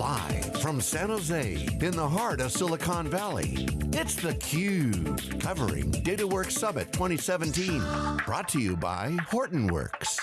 Live from San Jose, in the heart of Silicon Valley, it's theCUBE, covering DataWorks Summit 2017. Brought to you by Hortonworks.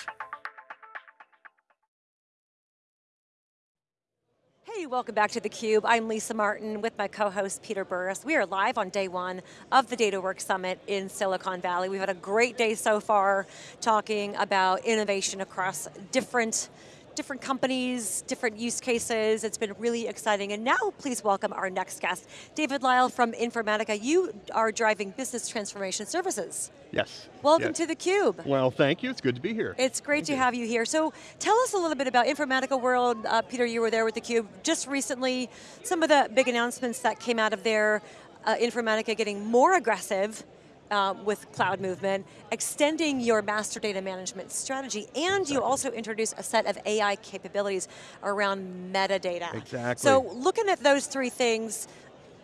Hey, welcome back to theCUBE. I'm Lisa Martin with my co-host Peter Burris. We are live on day one of the DataWorks Summit in Silicon Valley. We've had a great day so far talking about innovation across different different companies, different use cases. It's been really exciting. And now please welcome our next guest, David Lyle from Informatica. You are driving business transformation services. Yes. Welcome yes. to theCUBE. Well, thank you, it's good to be here. It's great thank to you. have you here. So tell us a little bit about Informatica World. Uh, Peter, you were there with theCUBE just recently. Some of the big announcements that came out of there, uh, Informatica getting more aggressive um, with cloud movement, extending your master data management strategy, and exactly. you also introduce a set of AI capabilities around metadata. Exactly. So looking at those three things,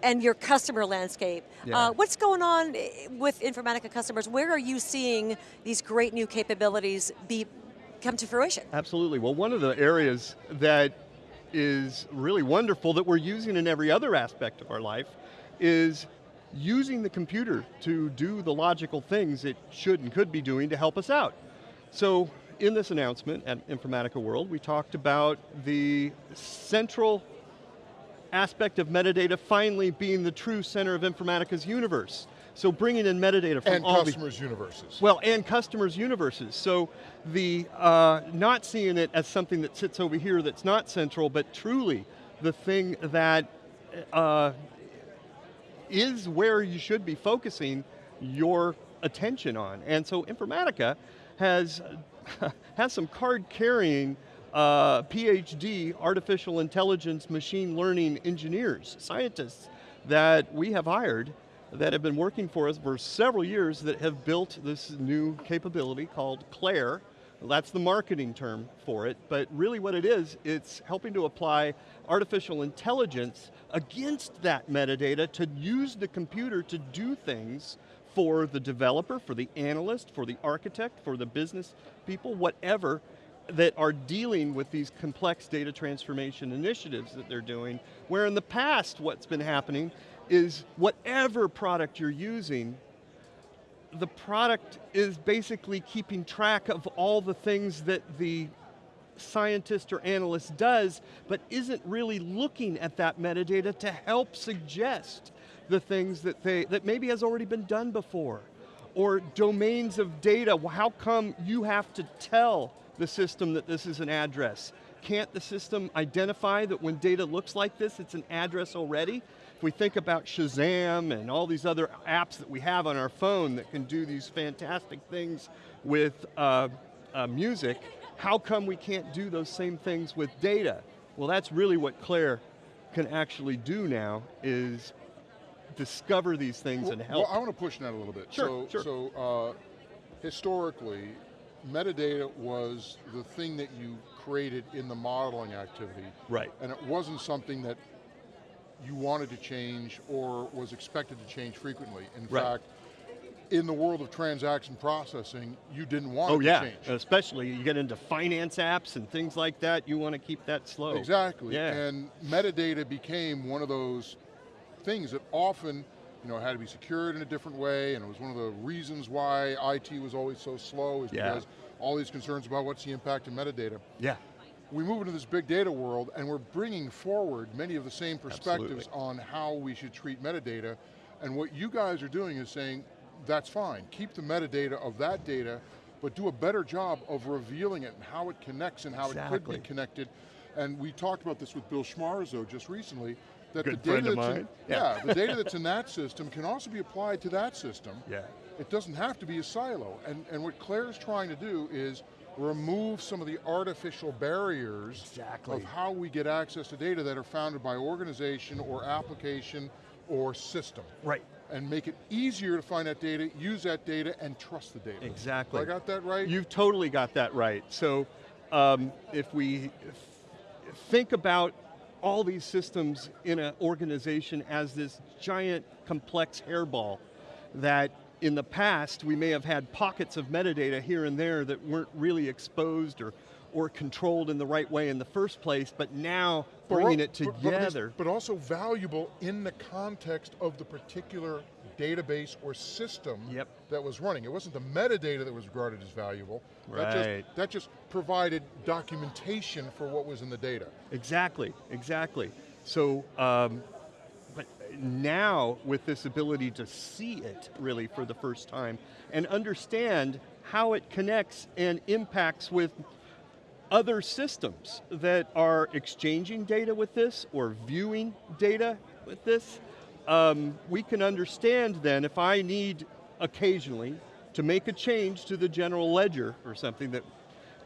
and your customer landscape. Yeah. Uh, what's going on with Informatica customers? Where are you seeing these great new capabilities be come to fruition? Absolutely, well one of the areas that is really wonderful that we're using in every other aspect of our life is using the computer to do the logical things it should and could be doing to help us out. So in this announcement at Informatica World, we talked about the central aspect of metadata finally being the true center of Informatica's universe. So bringing in metadata from and all customers' universes. Well, and customers' universes. So the uh, not seeing it as something that sits over here that's not central, but truly the thing that uh, is where you should be focusing your attention on. And so Informatica has, has some card-carrying uh, PhD artificial intelligence machine learning engineers, scientists that we have hired that have been working for us for several years that have built this new capability called Claire. That's the marketing term for it, but really what it is, it's helping to apply artificial intelligence against that metadata to use the computer to do things for the developer, for the analyst, for the architect, for the business people, whatever, that are dealing with these complex data transformation initiatives that they're doing, where in the past what's been happening is whatever product you're using, the product is basically keeping track of all the things that the scientist or analyst does, but isn't really looking at that metadata to help suggest the things that they, that maybe has already been done before. Or domains of data, how come you have to tell the system that this is an address? Can't the system identify that when data looks like this, it's an address already? If we think about Shazam and all these other apps that we have on our phone that can do these fantastic things with uh, uh, music, how come we can't do those same things with data? Well, that's really what Claire can actually do now, is discover these things well, and help. Well, I want to push that a little bit. Sure, so, sure. so uh, historically, metadata was the thing that you created in the modeling activity. Right. And it wasn't something that you wanted to change or was expected to change frequently. In right. fact, in the world of transaction processing, you didn't want oh, it yeah. to change. Especially you get into finance apps and things like that, you want to keep that slow. Exactly, yeah. and metadata became one of those things that often you know, had to be secured in a different way, and it was one of the reasons why IT was always so slow, is yeah. because all these concerns about what's the impact of metadata. Yeah. We move into this big data world, and we're bringing forward many of the same perspectives Absolutely. on how we should treat metadata, and what you guys are doing is saying, that's fine, keep the metadata of that data, but do a better job of revealing it and how it connects and how exactly. it could be connected. And we talked about this with Bill Schmarzo just recently, that Good the data that's. In, yeah. yeah, the data that's in that system can also be applied to that system. Yeah. It doesn't have to be a silo. And, and what Claire's trying to do is remove some of the artificial barriers exactly. of how we get access to data that are founded by organization or application or system. Right. And make it easier to find that data, use that data, and trust the data. Exactly. I got that right? You've totally got that right. So um, if we think about all these systems in an organization as this giant complex hairball that in the past we may have had pockets of metadata here and there that weren't really exposed or, or controlled in the right way in the first place, but now But bringing al- it but- but together. But, also valuable in the context of the particular database or system Yep. that was running. It wasn't the metadata that was regarded as valuable. That Right. just, that just provided documentation for what was in the data. Exactly, exactly. So, um, now with this ability to see it really for the first time and understand how it connects and impacts with other systems that are exchanging data with this or viewing data with this, um, we can understand then if I need occasionally to make a change to the general ledger or something that,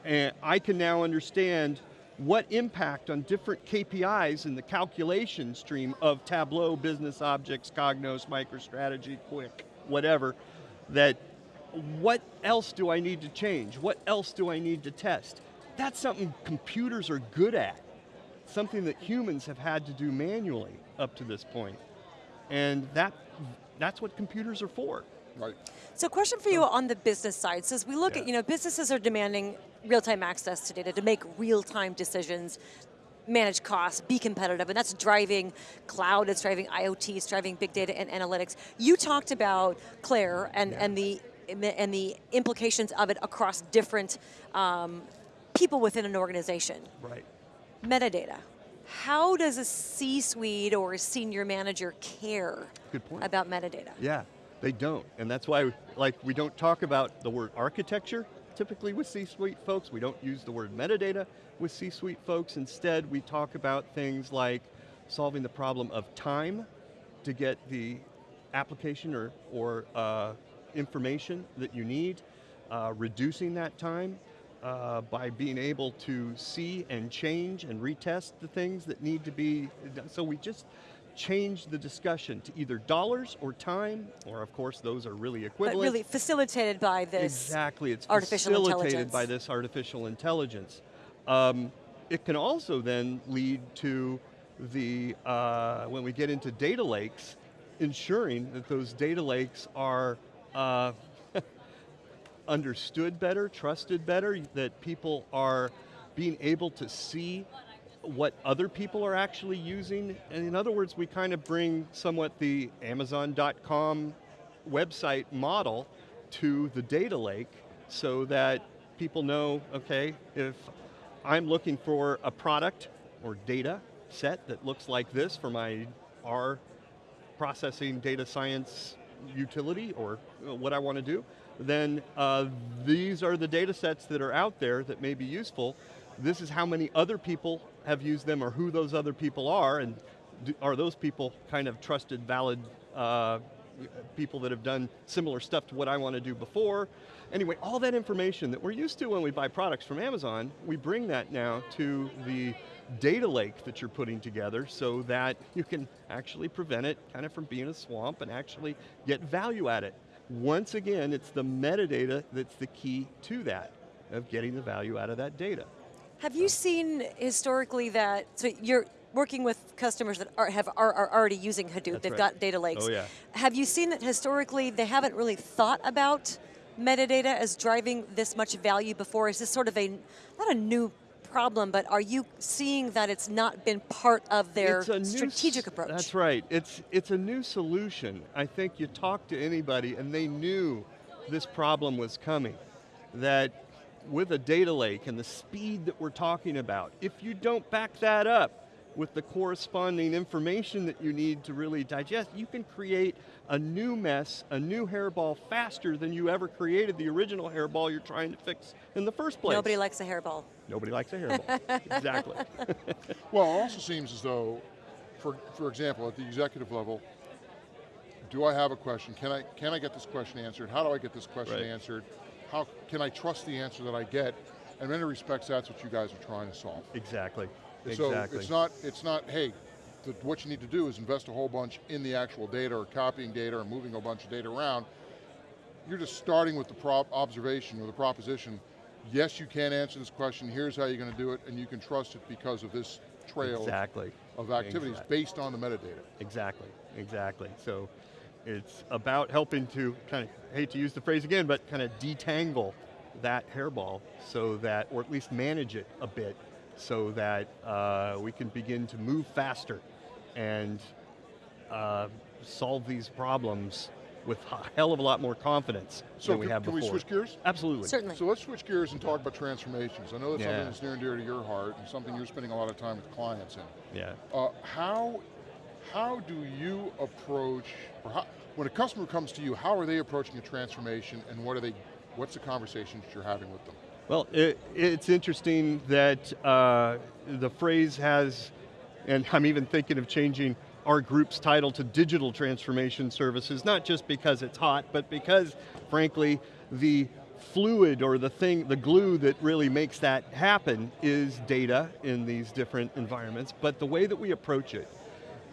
and I can now understand what impact on different KPIs in the calculation stream of Tableau, Business Objects, Cognos, MicroStrategy, Quick, whatever, that what else do I need to change? What else do I need to test? That's something computers are good at. Something that humans have had to do manually up to this point. And that, that's what computers are for. Right. So question for you on the business side. So as we look Yeah. at, you know, businesses are demanding real-time access to data to make real-time decisions, manage costs, be competitive, and that's driving cloud, it's driving IoT, it's driving big data and analytics. You talked about Claire and, and the and the- and the implications of it across different um, people within an organization. Right. Metadata. How does a C-suite or a senior manager care Good point. about metadata? Yeah, they don't. And that's why like we don't talk about the word architecture typically with C-suite folks. We don't use the word metadata with C-suite folks. Instead, we talk about things like solving the problem of time to get the application or, or uh, information that you need, uh, reducing that time uh, by being able to see and change and retest the things that need to be. So we just change the discussion to either dollars or time, or of course those are really But equivalent. really facilitated by this Exactly, it's artificial facilitated intelligence. by this artificial intelligence. Um, it can also then lead to the, uh, when we get into data lakes, ensuring that those data lakes are uh, understood better, trusted better, that people are being able to see what other people are actually using. And in other words, we kind of bring somewhat the Amazon.com website model to the data lake so that people know, okay, if I'm looking for a product or data set that looks like this for my R processing data science utility or what I want to do, then uh, these are the data sets that are out there that may be useful. This is how many other people have used them or who those other people are and do, are those people kind of trusted, valid uh, people that have done similar stuff to what I want to do before. Anyway, all that information that we're used to when we buy products from Amazon, we bring that now to the data lake that you're putting together so that you can actually prevent it kind of from being a swamp and actually get value at it. Once again, it's the metadata that's the key to that, of getting the value out of that data. Have you seen historically that, so you're working with customers that are, have, are, are already using Hadoop, That's they've right. got data lakes. Oh, yeah. Have you seen that historically they haven't really thought about metadata as driving this much value before? Is this sort of a, not a new problem, but are you seeing that it's not been part of their It's a new strategic approach? That's right. It's it's a new solution. I think you talk to anybody and they knew this problem was coming. That with a data lake and the speed that we're talking about, if you don't back that up with the corresponding information that you need to really digest, you can create a new mess, a new hairball faster than you ever created the original hairball you're trying to fix in the first place. Nobody likes a hairball. Nobody likes a hairball. exactly. Well, it also seems as though, for, for example, at the executive level, do I have a question? Can I, can I get this question answered? How do I get this question Right. answered? How can I trust the answer that I get? And in many respects, that's what you guys are trying to solve. exactly. So exactly. it's not, it's not, hey, the, what you need to do is invest a whole bunch in the actual data or copying data or moving a bunch of data around. You're just starting with the prop observation or the proposition, yes, you can answer this question, here's how you're going to do it, and you can trust it because of this trail Exactly. of activities Exactly. based on the metadata. Exactly, exactly. So it's about helping to kind of, hate to use the phrase again, but kind of detangle that hairball so that, or at least manage it a bit, so that uh, we can begin to move faster and uh, solve these problems with a hell of a lot more confidence So than we can, have can we switch gears? Absolutely. Certainly. So let's switch gears and talk about transformations. I know that's Yeah. something that's near and dear to your heart and something you're spending a lot of time with clients in. Yeah. Uh, how, how do you approach, or how, when a customer comes to you, how are they approaching a transformation and what are they, what's the conversations you're having with them? Well, it, it's interesting that uh, the phrase has, and I'm even thinking of changing our group's title to Digital Transformation Services, not just because it's hot, but because, frankly, the fluid or the thing, the glue that really makes that happen is data in these different environments, but the way that we approach it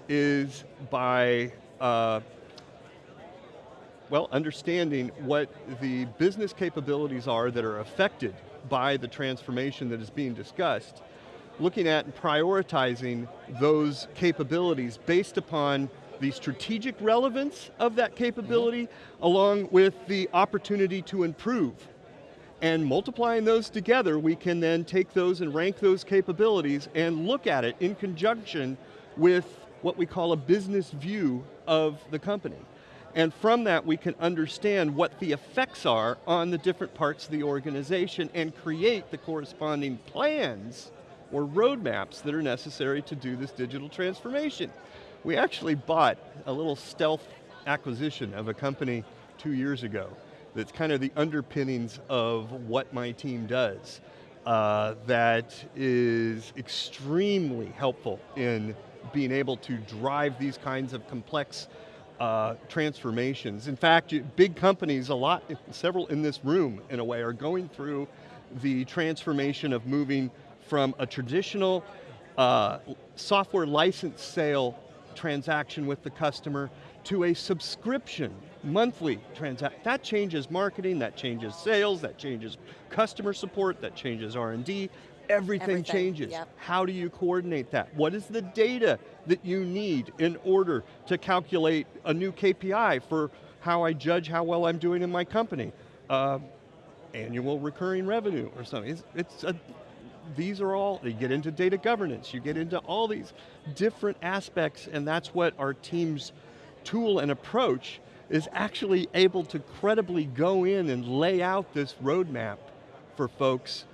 is by uh, well, understanding what the business capabilities are that are affected by the transformation that is being discussed, looking at and prioritizing those capabilities based upon the strategic relevance of that capability, mm-hmm. along with the opportunity to improve. And multiplying those together, we can then take those and rank those capabilities and look at it in conjunction with what we call a business view of the company. And from that, we can understand what the effects are on the different parts of the organization and create the corresponding plans or roadmaps that are necessary to do this digital transformation. We actually bought a little stealth acquisition of a company two years ago that's kind of the underpinnings of what my team does uh, that is extremely helpful in being able to drive these kinds of complex uh, transformations. In fact, big companies, a lot, several in this room in a way, are going through the transformation of moving from a traditional uh, software license sale transaction with the customer to a subscription monthly transaction. That changes marketing, that changes sales, that changes customer support, that changes R&D, everything, Everything, changes. yep. How do you coordinate that? What is the data that you need in order to calculate a new KPI for how I judge how well I'm doing in my company? Uh, annual recurring revenue or something. It's, it's a, these are all, you get into data governance, you get into all these different aspects and that's what our team's tool and approach is actually able to credibly go in and lay out this roadmap for folks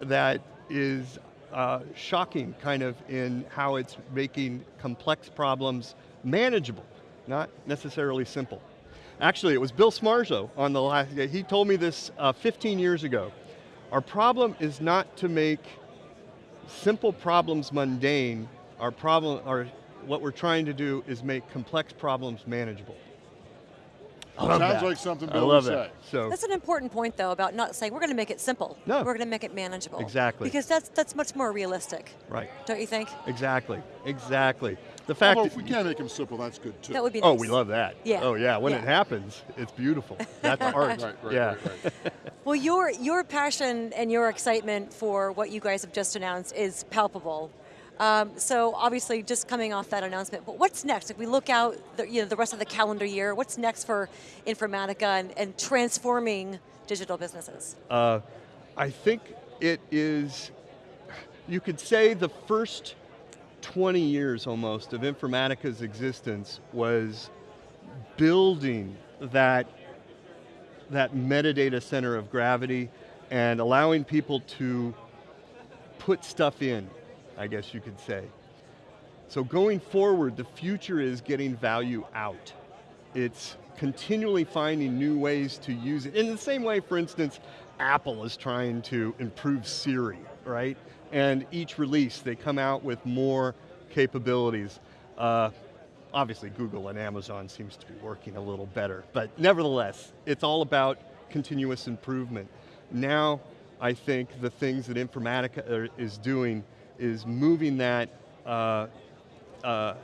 that is uh, shocking kind of in how it's making complex problems manageable, not necessarily simple. Actually, it was Bill Schmarzo on the last, he told me this uh, 15 years ago. Our problem is not to make simple problems mundane. Our problem, or what we're trying to do is make complex problems manageable. I love Sounds that. like something I love would that. So, That's an important point though about not saying we're going to make it simple. No. We're going to make it manageable. Exactly. Because that's, that's much more realistic, right, don't you think? exactly, exactly. The fact Although that if we can make them simple, that's good too. That would be Oh, nice. we love that. Yeah. Oh yeah, when it happens, it's beautiful. That's art. Right, right, yeah. right, right. Well, your, your passion and your excitement for what you guys have just announced is palpable. Um, so obviously just coming off that announcement, but what's next? If we look out the, you know, the rest of the calendar year, what's next for Informatica and, and transforming digital businesses? Uh, I think it is, you could say the first 20 years almost of Informatica's existence was building that, that metadata center of gravity and allowing people to put stuff in, I guess you could say. So going forward, the future is getting value out. It's continually finding new ways to use it. In the same way, for instance, Apple is trying to improve Siri, right? And each release, they come out with more capabilities. Uh, obviously, Google and Amazon seems to be working a little better, but nevertheless, it's all about continuous improvement. Now, I think the things that Informatica is doing is moving that uh, uh,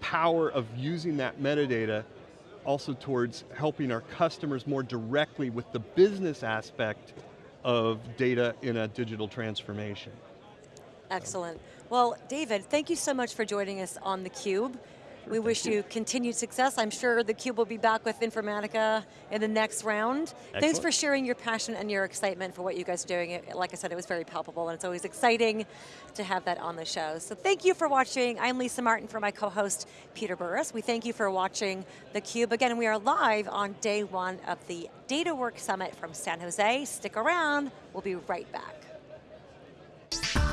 power of using that metadata also towards helping our customers more directly with the business aspect of data in a digital transformation. Excellent. Well, David, thank you so much for joining us on theCUBE. We wish you. continued success. I'm sure theCUBE will be back with Informatica in the next round. Thanks for sharing your passion and your excitement for what you guys are doing. It- Like I said, it was very palpable and it's always exciting to have that on the show. So thank you for watching. I'm Lisa Martin for my co-host, Peter Burris. We thank you for watching theCUBE. Again, we are live on day one of the Data DataWorks Summit from San Jose. Stick around, we'll be right back.